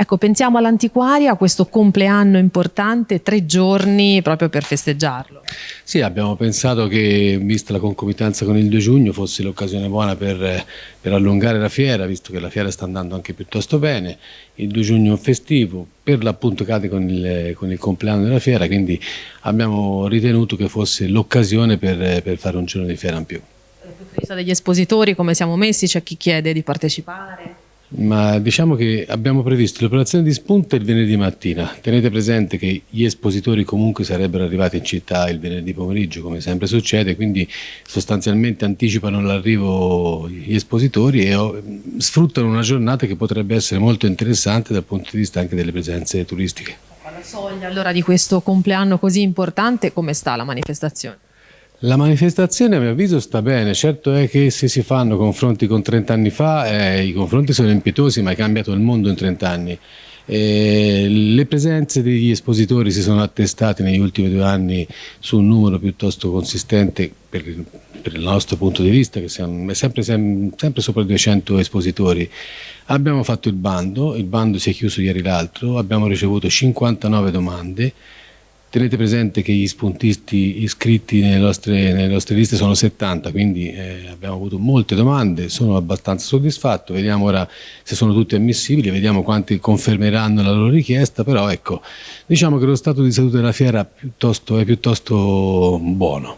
Ecco, pensiamo all'antiquaria, a questo compleanno importante, tre giorni proprio per festeggiarlo. Sì, abbiamo pensato che, vista la concomitanza con il 2 giugno, fosse l'occasione buona per, per, allungare la fiera, visto che la fiera sta andando anche piuttosto bene. Il 2 giugno è un festivo, per l'appunto cade con il, con il, compleanno della fiera, quindi abbiamo ritenuto che fosse l'occasione per, per fare un giorno di fiera in più. Dal punto di vista degli espositori, come siamo messi? C'è chi chiede di partecipare? Ma diciamo che abbiamo previsto l'operazione di spunta il venerdì mattina. Tenete presente che gli espositori comunque sarebbero arrivati in città il venerdì pomeriggio, come sempre succede, quindi sostanzialmente anticipano l'arrivo gli espositori e oh, sfruttano una giornata che potrebbe essere molto interessante dal punto di vista anche delle presenze turistiche. Alla soglia allora di questo compleanno così importante, come sta la manifestazione? La manifestazione a mio avviso sta bene, certo è che se si fanno confronti con 30 anni fa eh, i confronti sono impietosi ma è cambiato il mondo in 30 anni. Eh, le presenze degli espositori si sono attestate negli ultimi due anni su un numero piuttosto consistente per, per il nostro punto di vista, che siamo, è sempre, sempre sopra i 200 espositori. Abbiamo fatto il bando, il bando si è chiuso ieri l'altro, abbiamo ricevuto 59 domande, Tenete presente che gli spuntisti iscritti nelle nostre, nelle nostre liste sono 70, quindi eh, abbiamo avuto molte domande, sono abbastanza soddisfatto, vediamo ora se sono tutti ammissibili, vediamo quanti confermeranno la loro richiesta, però ecco, diciamo che lo stato di salute della fiera piuttosto, è piuttosto buono.